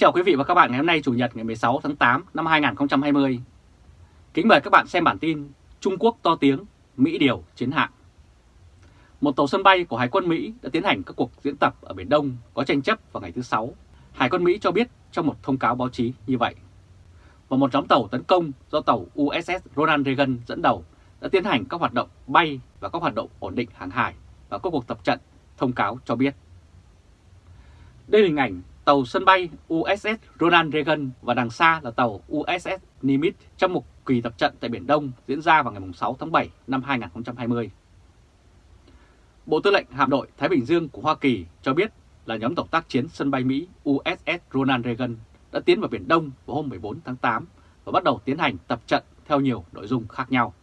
chào quý vị và các bạn ngày hôm nay Chủ nhật ngày 16 tháng 8 năm 2020. Kính mời các bạn xem bản tin Trung Quốc to tiếng, Mỹ điều chiến hạm. Một tàu sân bay của Hải quân Mỹ đã tiến hành các cuộc diễn tập ở Biển Đông có tranh chấp vào ngày thứ Sáu. Hải quân Mỹ cho biết trong một thông cáo báo chí như vậy. Và một nhóm tàu tấn công do tàu USS Ronald Reagan dẫn đầu đã tiến hành các hoạt động bay và các hoạt động ổn định hàng hải và các cuộc tập trận, thông cáo cho biết. Đây là hình ảnh tàu sân bay USS Ronald Reagan và đằng xa là tàu USS Nimitz trong một kỳ tập trận tại Biển Đông diễn ra vào ngày 6 tháng 7 năm 2020. Bộ Tư lệnh Hạm đội Thái Bình Dương của Hoa Kỳ cho biết là nhóm tàu tác chiến sân bay Mỹ USS Ronald Reagan đã tiến vào Biển Đông vào hôm 14 tháng 8 và bắt đầu tiến hành tập trận theo nhiều nội dung khác nhau.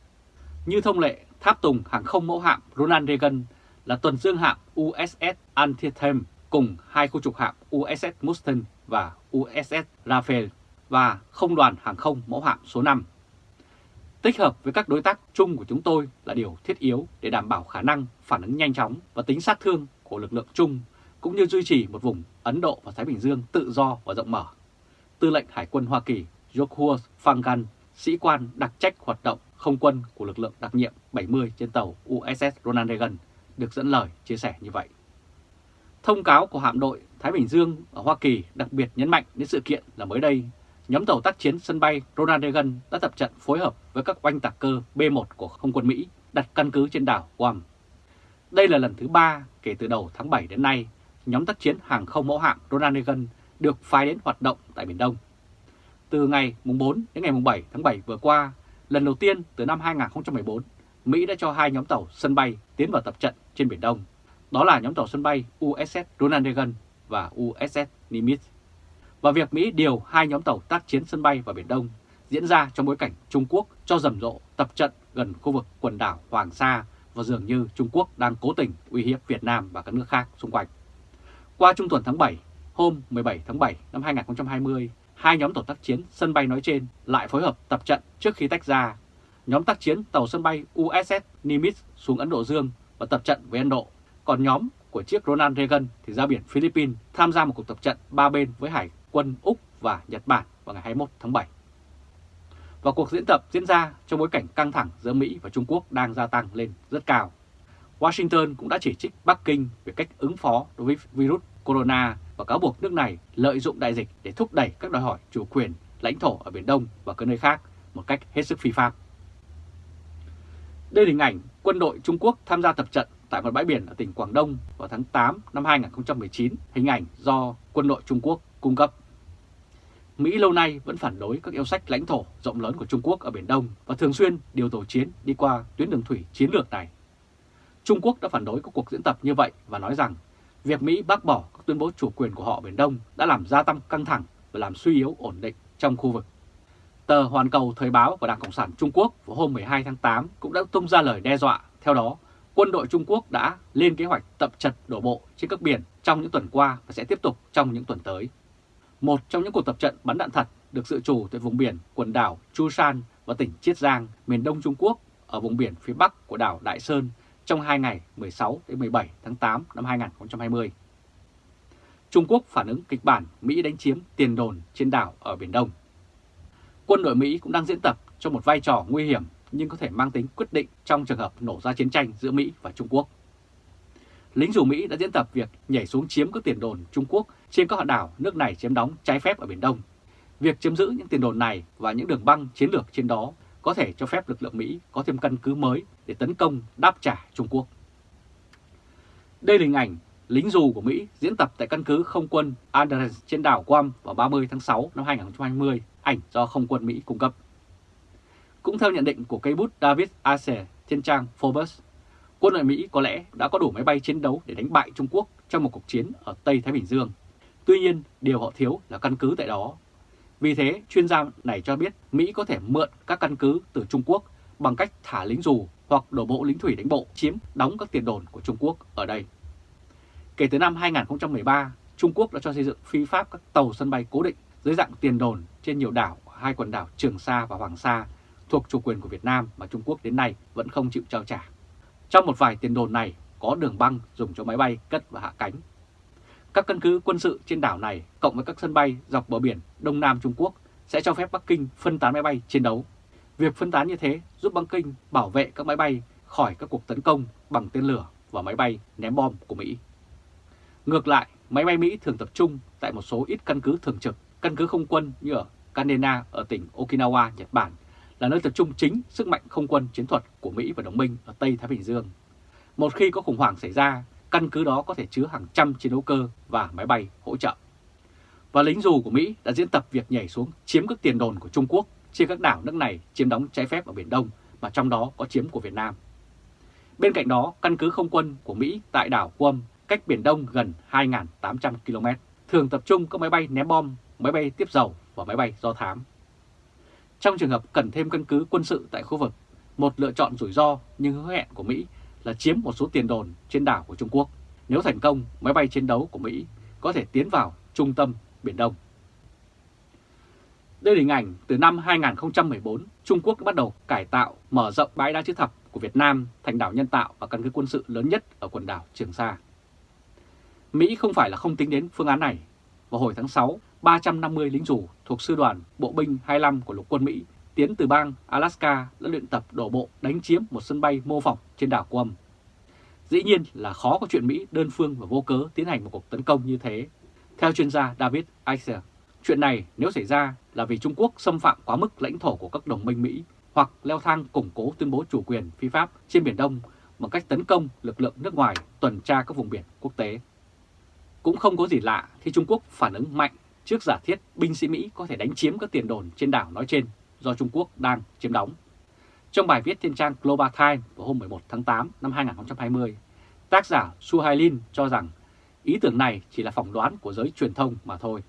Như thông lệ, tháp tùng hàng không mẫu hạm Ronald Reagan là tuần dương hạm USS Antietam cùng hai khu trục hạm USS Mustin và USS Rafael và không đoàn hàng không mẫu hạm số 5. Tích hợp với các đối tác chung của chúng tôi là điều thiết yếu để đảm bảo khả năng phản ứng nhanh chóng và tính sát thương của lực lượng chung, cũng như duy trì một vùng Ấn Độ và Thái Bình Dương tự do và rộng mở. Tư lệnh Hải quân Hoa Kỳ Joshua Fangan, sĩ quan đặc trách hoạt động không quân của lực lượng đặc nhiệm 70 trên tàu USS Ronald Reagan, được dẫn lời chia sẻ như vậy. Thông cáo của hạm đội Thái Bình Dương ở Hoa Kỳ đặc biệt nhấn mạnh đến sự kiện là mới đây, nhóm tàu tác chiến sân bay Ronald Reagan đã tập trận phối hợp với các oanh tạc cơ B-1 của không quân Mỹ đặt căn cứ trên đảo Guam. Đây là lần thứ ba kể từ đầu tháng 7 đến nay, nhóm tác chiến hàng không mẫu hạm Ronald Reagan được phái đến hoạt động tại Biển Đông. Từ ngày 4 đến ngày 7 tháng 7 vừa qua, lần đầu tiên từ năm 2014, Mỹ đã cho hai nhóm tàu sân bay tiến vào tập trận trên Biển Đông đó là nhóm tàu sân bay USS Ronald Reagan và USS Nimitz. Và việc Mỹ điều hai nhóm tàu tác chiến sân bay vào Biển Đông diễn ra trong bối cảnh Trung Quốc cho rầm rộ tập trận gần khu vực quần đảo Hoàng Sa và dường như Trung Quốc đang cố tình uy hiếp Việt Nam và các nước khác xung quanh. Qua trung tuần tháng 7, hôm 17 tháng 7 năm 2020, hai nhóm tàu tác chiến sân bay nói trên lại phối hợp tập trận trước khi tách ra. Nhóm tác chiến tàu sân bay USS Nimitz xuống Ấn Độ Dương và tập trận với Ấn Độ còn nhóm của chiếc Ronald Reagan thì ra biển Philippines tham gia một cuộc tập trận ba bên với Hải quân Úc và Nhật Bản vào ngày 21 tháng 7. Và cuộc diễn tập diễn ra trong bối cảnh căng thẳng giữa Mỹ và Trung Quốc đang gia tăng lên rất cao. Washington cũng đã chỉ trích Bắc Kinh về cách ứng phó đối với virus corona và cáo buộc nước này lợi dụng đại dịch để thúc đẩy các đòi hỏi chủ quyền, lãnh thổ ở Biển Đông và các nơi khác một cách hết sức phi pháp. Đây là hình ảnh quân đội Trung Quốc tham gia tập trận tại một bãi biển ở tỉnh Quảng Đông vào tháng 8 năm 2019, hình ảnh do quân đội Trung Quốc cung cấp. Mỹ lâu nay vẫn phản đối các yêu sách lãnh thổ rộng lớn của Trung Quốc ở Biển Đông và thường xuyên điều tổ chiến đi qua tuyến đường thủy chiến lược này. Trung Quốc đã phản đối các cuộc diễn tập như vậy và nói rằng việc Mỹ bác bỏ các tuyên bố chủ quyền của họ ở Biển Đông đã làm gia tăng căng thẳng và làm suy yếu ổn định trong khu vực. Tờ Hoàn Cầu Thời báo và Đảng Cộng sản Trung Quốc vào hôm 12 tháng 8 cũng đã tung ra lời đe dọa. Theo đó, quân đội Trung Quốc đã lên kế hoạch tập trận đổ bộ trên các biển trong những tuần qua và sẽ tiếp tục trong những tuần tới. Một trong những cuộc tập trận bắn đạn thật được dự trù tại vùng biển quần đảo Chu San và tỉnh Chiết Giang, miền đông Trung Quốc ở vùng biển phía bắc của đảo Đại Sơn trong hai ngày 16 đến 17 tháng 8 năm 2020. Trung Quốc phản ứng kịch bản Mỹ đánh chiếm tiền đồn trên đảo ở Biển Đông. Quân đội Mỹ cũng đang diễn tập cho một vai trò nguy hiểm nhưng có thể mang tính quyết định trong trường hợp nổ ra chiến tranh giữa Mỹ và Trung Quốc. Lính dù Mỹ đã diễn tập việc nhảy xuống chiếm các tiền đồn Trung Quốc trên các hòn đảo nước này chiếm đóng trái phép ở Biển Đông. Việc chiếm giữ những tiền đồn này và những đường băng chiến lược trên đó có thể cho phép lực lượng Mỹ có thêm căn cứ mới để tấn công đáp trả Trung Quốc. Đây là hình ảnh lính dù của Mỹ diễn tập tại căn cứ không quân Andrews trên đảo Guam vào 30 tháng 6 năm 2020, ảnh do không quân Mỹ cung cấp. Cũng theo nhận định của cây bút David Acer trên trang Forbes, quân đội Mỹ có lẽ đã có đủ máy bay chiến đấu để đánh bại Trung Quốc trong một cuộc chiến ở Tây Thái Bình Dương. Tuy nhiên, điều họ thiếu là căn cứ tại đó. Vì thế, chuyên gia này cho biết Mỹ có thể mượn các căn cứ từ Trung Quốc bằng cách thả lính dù hoặc đổ bộ lính thủy đánh bộ chiếm đóng các tiền đồn của Trung Quốc ở đây. Kể từ năm 2013, Trung Quốc đã cho xây dựng phi pháp các tàu sân bay cố định dưới dạng tiền đồn trên nhiều đảo hai quần đảo Trường Sa và Hoàng Sa thuộc chủ quyền của Việt Nam mà Trung Quốc đến nay vẫn không chịu trao trả. Trong một vài tiền đồn này có đường băng dùng cho máy bay cất và hạ cánh. Các căn cứ quân sự trên đảo này cộng với các sân bay dọc bờ biển Đông Nam Trung Quốc sẽ cho phép Bắc Kinh phân tán máy bay chiến đấu. Việc phân tán như thế giúp Bắc Kinh bảo vệ các máy bay khỏi các cuộc tấn công bằng tên lửa và máy bay ném bom của Mỹ. Ngược lại, máy bay Mỹ thường tập trung tại một số ít căn cứ thường trực, căn cứ không quân như ở Kanena ở tỉnh Okinawa, Nhật Bản là nơi tập trung chính sức mạnh không quân chiến thuật của Mỹ và đồng minh ở Tây Thái Bình Dương. Một khi có khủng hoảng xảy ra, căn cứ đó có thể chứa hàng trăm chiến đấu cơ và máy bay hỗ trợ. Và lính dù của Mỹ đã diễn tập việc nhảy xuống chiếm các tiền đồn của Trung Quốc trên các đảo nước này chiếm đóng trái phép ở Biển Đông mà trong đó có chiếm của Việt Nam. Bên cạnh đó, căn cứ không quân của Mỹ tại đảo Guam cách Biển Đông gần 2.800 km, thường tập trung các máy bay ném bom, máy bay tiếp dầu và máy bay do thám. Trong trường hợp cần thêm căn cứ quân sự tại khu vực, một lựa chọn rủi ro nhưng hứa hẹn của Mỹ là chiếm một số tiền đồn trên đảo của Trung Quốc. Nếu thành công, máy bay chiến đấu của Mỹ có thể tiến vào trung tâm Biển Đông. Đây là hình ảnh từ năm 2014, Trung Quốc bắt đầu cải tạo, mở rộng bãi đá chữ thập của Việt Nam thành đảo nhân tạo và căn cứ quân sự lớn nhất ở quần đảo Trường Sa. Mỹ không phải là không tính đến phương án này. Vào hồi tháng 6, 350 lính rủ thuộc sư đoàn bộ binh 25 của lục quân Mỹ tiến từ bang Alaska đã luyện tập đổ bộ đánh chiếm một sân bay mô phỏng trên đảo Guam. Dĩ nhiên là khó có chuyện Mỹ đơn phương và vô cớ tiến hành một cuộc tấn công như thế. Theo chuyên gia David Eiser, chuyện này nếu xảy ra là vì Trung Quốc xâm phạm quá mức lãnh thổ của các đồng minh Mỹ hoặc leo thang củng cố tuyên bố chủ quyền phi pháp trên Biển Đông bằng cách tấn công lực lượng nước ngoài tuần tra các vùng biển quốc tế. Cũng không có gì lạ khi Trung Quốc phản ứng mạnh trước giả thiết binh sĩ Mỹ có thể đánh chiếm các tiền đồn trên đảo nói trên do Trung Quốc đang chiếm đóng. Trong bài viết trên trang Global Times vào hôm 11 tháng 8 năm 2020, tác giả Suhailin cho rằng ý tưởng này chỉ là phỏng đoán của giới truyền thông mà thôi.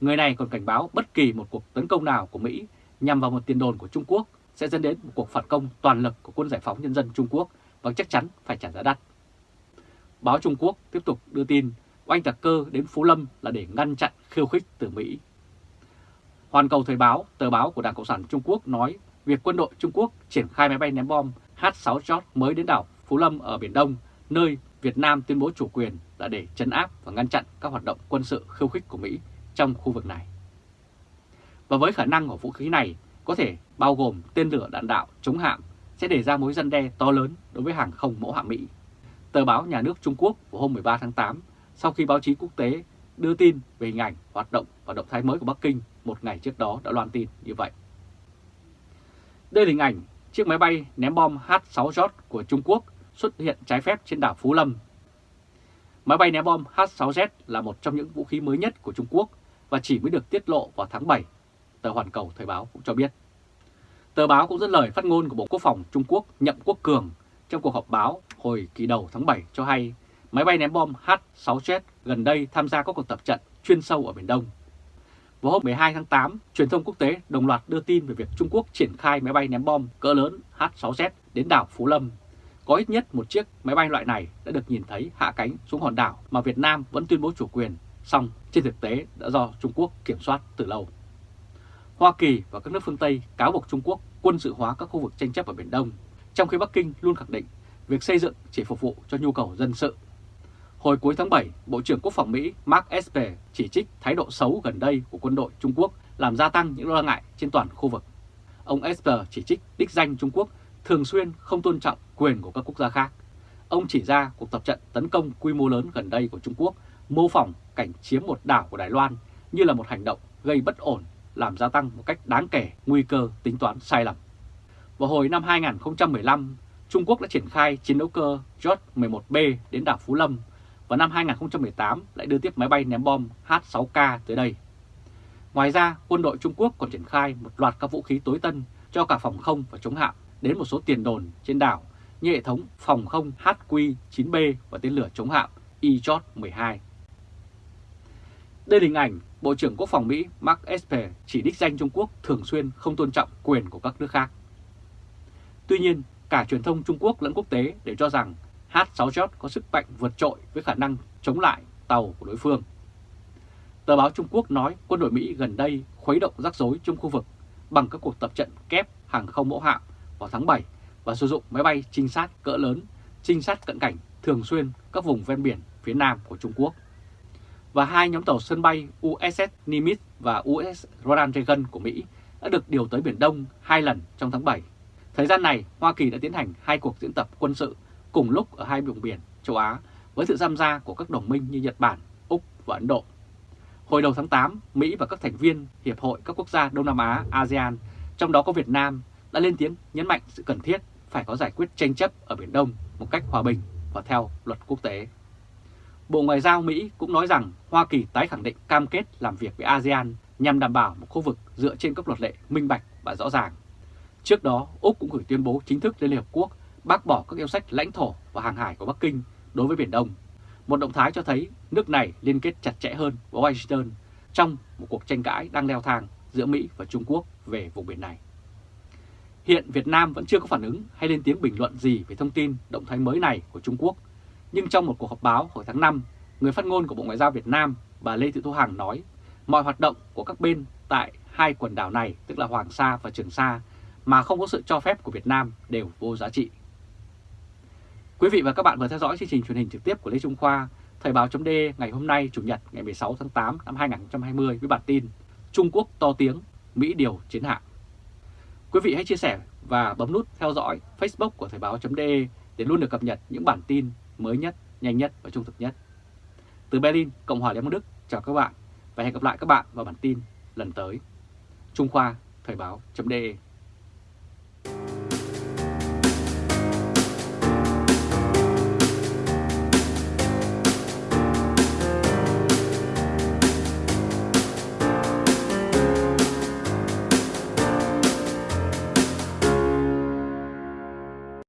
Người này còn cảnh báo bất kỳ một cuộc tấn công nào của Mỹ nhằm vào một tiền đồn của Trung Quốc sẽ dẫn đến một cuộc phản công toàn lực của quân giải phóng nhân dân Trung Quốc và chắc chắn phải trả giá đắt. Báo Trung Quốc tiếp tục đưa tin anh tạc cơ đến Phú Lâm là để ngăn chặn khiêu khích từ Mỹ. Hoàn Cầu Thời báo, tờ báo của Đảng Cộng sản Trung Quốc nói việc quân đội Trung Quốc triển khai máy bay ném bom H-6 George mới đến đảo Phú Lâm ở Biển Đông, nơi Việt Nam tuyên bố chủ quyền là để chấn áp và ngăn chặn các hoạt động quân sự khiêu khích của Mỹ trong khu vực này. Và với khả năng của vũ khí này có thể bao gồm tên lửa đạn đạo chống hạm sẽ để ra mối răn đe to lớn đối với hàng không mẫu hạm Mỹ. Tờ báo Nhà nước Trung Quốc vào hôm 13 tháng 8 sau khi báo chí quốc tế đưa tin về hình ảnh, hoạt động và động thái mới của Bắc Kinh một ngày trước đó đã loan tin như vậy. Đây là hình ảnh chiếc máy bay ném bom H-6J của Trung Quốc xuất hiện trái phép trên đảo Phú Lâm. Máy bay ném bom H-6Z là một trong những vũ khí mới nhất của Trung Quốc và chỉ mới được tiết lộ vào tháng 7, tờ Hoàn Cầu Thời báo cũng cho biết. Tờ báo cũng dẫn lời phát ngôn của Bộ Quốc phòng Trung Quốc Nhậm Quốc Cường trong cuộc họp báo hồi kỳ đầu tháng 7 cho hay máy bay ném bom H-6Z gần đây tham gia các cuộc tập trận chuyên sâu ở Biển Đông. Vào hôm 12 tháng 8, truyền thông quốc tế đồng loạt đưa tin về việc Trung Quốc triển khai máy bay ném bom cỡ lớn H-6Z đến đảo Phú Lâm. Có ít nhất một chiếc máy bay loại này đã được nhìn thấy hạ cánh xuống hòn đảo mà Việt Nam vẫn tuyên bố chủ quyền, song trên thực tế đã do Trung Quốc kiểm soát từ lâu. Hoa Kỳ và các nước phương Tây cáo buộc Trung Quốc quân sự hóa các khu vực tranh chấp ở Biển Đông, trong khi Bắc Kinh luôn khẳng định việc xây dựng chỉ phục vụ cho nhu cầu dân sự Hồi cuối tháng 7, Bộ trưởng Quốc phòng Mỹ Mark Esper chỉ trích thái độ xấu gần đây của quân đội Trung Quốc làm gia tăng những lo ngại trên toàn khu vực. Ông Esper chỉ trích đích danh Trung Quốc thường xuyên không tôn trọng quyền của các quốc gia khác. Ông chỉ ra cuộc tập trận tấn công quy mô lớn gần đây của Trung Quốc mô phỏng cảnh chiếm một đảo của Đài Loan như là một hành động gây bất ổn, làm gia tăng một cách đáng kể nguy cơ tính toán sai lầm. Vào hồi năm 2015, Trung Quốc đã triển khai chiến đấu cơ J-11B đến đảo Phú Lâm và năm 2018 lại đưa tiếp máy bay ném bom H-6K tới đây. Ngoài ra, quân đội Trung Quốc còn triển khai một loạt các vũ khí tối tân cho cả phòng không và chống hạm đến một số tiền đồn trên đảo như hệ thống phòng không HQ-9B và tên lửa chống hạm E-12. Đây là hình ảnh Bộ trưởng Quốc phòng Mỹ Mark Esper chỉ đích danh Trung Quốc thường xuyên không tôn trọng quyền của các nước khác. Tuy nhiên, cả truyền thông Trung Quốc lẫn quốc tế đều cho rằng H-6J có sức mạnh vượt trội với khả năng chống lại tàu của đối phương. Tờ báo Trung Quốc nói quân đội Mỹ gần đây khuấy động rắc rối trong khu vực bằng các cuộc tập trận kép hàng không mẫu hạm vào tháng 7 và sử dụng máy bay trinh sát cỡ lớn, trinh sát cận cảnh thường xuyên các vùng ven biển phía nam của Trung Quốc. và hai nhóm tàu sân bay USS Nimitz và USS Ronald Reagan của Mỹ đã được điều tới Biển Đông hai lần trong tháng 7. Thời gian này, Hoa Kỳ đã tiến hành hai cuộc diễn tập quân sự cùng lúc ở hai vùng biển châu Á với sự tham gia của các đồng minh như Nhật Bản, Úc và Ấn Độ. Hồi đầu tháng 8, Mỹ và các thành viên Hiệp hội các quốc gia Đông Nam Á ASEAN, trong đó có Việt Nam, đã lên tiếng nhấn mạnh sự cần thiết phải có giải quyết tranh chấp ở Biển Đông một cách hòa bình và theo luật quốc tế. Bộ Ngoại giao Mỹ cũng nói rằng Hoa Kỳ tái khẳng định cam kết làm việc với ASEAN nhằm đảm bảo một khu vực dựa trên các luật lệ minh bạch và rõ ràng. Trước đó, Úc cũng gửi tuyên bố chính thức lên Liên Hợp Quốc bác bỏ các yêu sách lãnh thổ và hàng hải của Bắc Kinh đối với Biển Đông. Một động thái cho thấy nước này liên kết chặt chẽ hơn với Washington trong một cuộc tranh cãi đang leo thang giữa Mỹ và Trung Quốc về vùng biển này. Hiện Việt Nam vẫn chưa có phản ứng hay lên tiếng bình luận gì về thông tin động thái mới này của Trung Quốc. Nhưng trong một cuộc họp báo hồi tháng 5, người phát ngôn của Bộ Ngoại giao Việt Nam, bà Lê Thị Thu Hằng nói mọi hoạt động của các bên tại hai quần đảo này, tức là Hoàng Sa và Trường Sa, mà không có sự cho phép của Việt Nam đều vô giá trị. Quý vị và các bạn vừa theo dõi chương trình truyền hình trực tiếp của Lê Trung Khoa, Thời báo chấm ngày hôm nay Chủ nhật ngày 16 tháng 8 năm 2020 với bản tin Trung Quốc to tiếng, Mỹ điều chiến hạm. Quý vị hãy chia sẻ và bấm nút theo dõi Facebook của Thời báo chấm để luôn được cập nhật những bản tin mới nhất, nhanh nhất và trung thực nhất. Từ Berlin, Cộng hòa Liên bang Đức, chào các bạn và hẹn gặp lại các bạn vào bản tin lần tới. Trung Khoa, Thời báo chấm